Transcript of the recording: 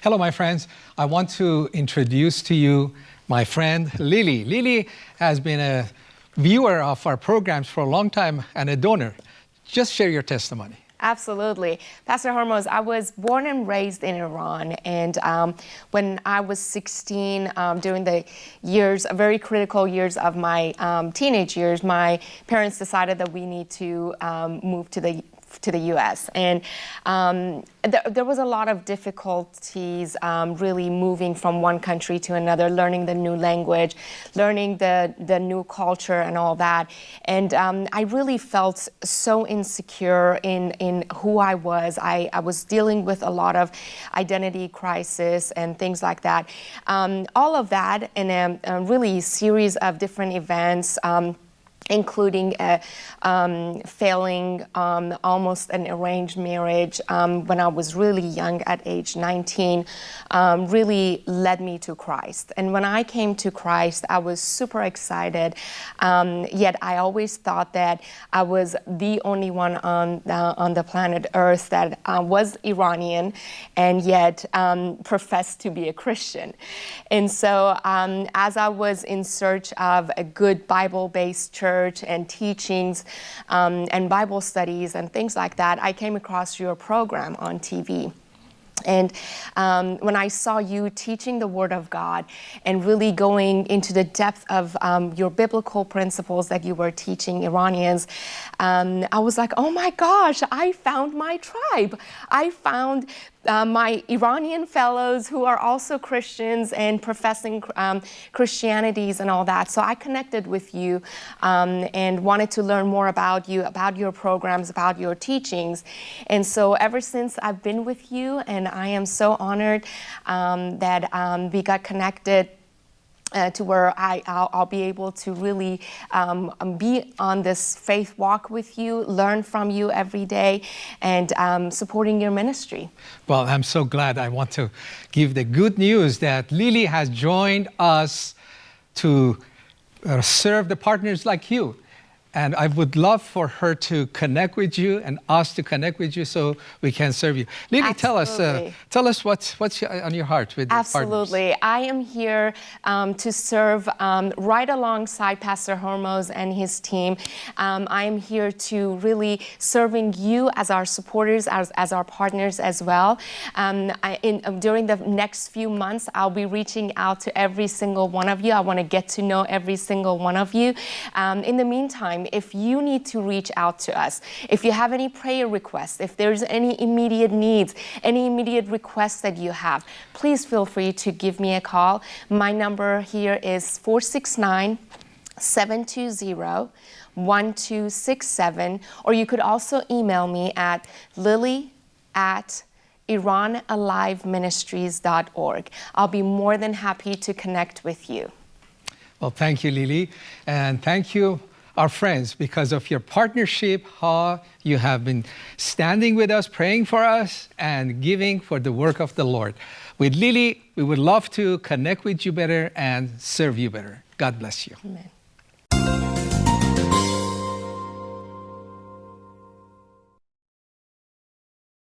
Hello, my friends. I want to introduce to you my friend Lily. Lily has been a viewer of our programs for a long time and a donor. Just share your testimony. Absolutely. Pastor Hormoz, I was born and raised in Iran. And um, when I was 16, um, during the years, very critical years of my um, teenage years, my parents decided that we need to um, move to the to the U.S. And um, th there was a lot of difficulties um, really moving from one country to another, learning the new language, learning the, the new culture and all that. And um, I really felt so insecure in, in who I was. I, I was dealing with a lot of identity crisis and things like that. Um, all of that in a, a, really series of different events um, including a, um, failing um, almost an arranged marriage um, when I was really young at age 19 um, really led me to Christ. And when I came to Christ, I was super excited, um, yet I always thought that I was the only one on, on the planet Earth that uh, was Iranian and yet um, professed to be a Christian. And so as I was in search of a good Bible-based church, and teachings um, and Bible studies and things like that, I came across your program on TV. And um, when I saw you teaching the Word of God and really going into the depth of um, your biblical principles that you were teaching Iranians, um, I was like, oh my gosh, I found my tribe. I found uh, my Iranian fellows who are also Christians and professing um, Christianities and all that. So I connected with you um, and wanted to learn more about you, about your programs, about your teachings. And so ever since I've been with you, and I am so honored um, that um, we got connected uh, to where I, I'll, I'll, be able to really um, um, be on this faith walk with you, learn from you every day, and um, supporting your ministry. Well, I'm so glad. I want to give the good news that Lily has joined us to uh, serve the partners like you. And I would love for her to connect with you and us to connect with you so we can serve you. Lily, tell us, uh, tell us what's, what's on your heart with Absolutely. I am here um, to serve um, right alongside Pastor Hormoz and his team. Um, I am here to really serving you as our supporters, as, as our partners as well. Um, I, in, um, during the next few months, I'll be reaching out to every single one of you. I want to get to know every single one of you. Um, in the meantime, time if you need to reach out to us. If you have any prayer requests, if there's any immediate needs, any immediate requests that you have, please feel free to give me a call. My number here is 469 720 1267, or you could also email me at lily at iranaliveministries.org. I'll be more than happy to connect with you. Well, thank you, Lily. And thank you our friends because of your partnership, how you have been standing with us, praying for us, and giving for the work of the Lord. With Lily, we would love to connect with you better and serve you better. God bless you. Amen.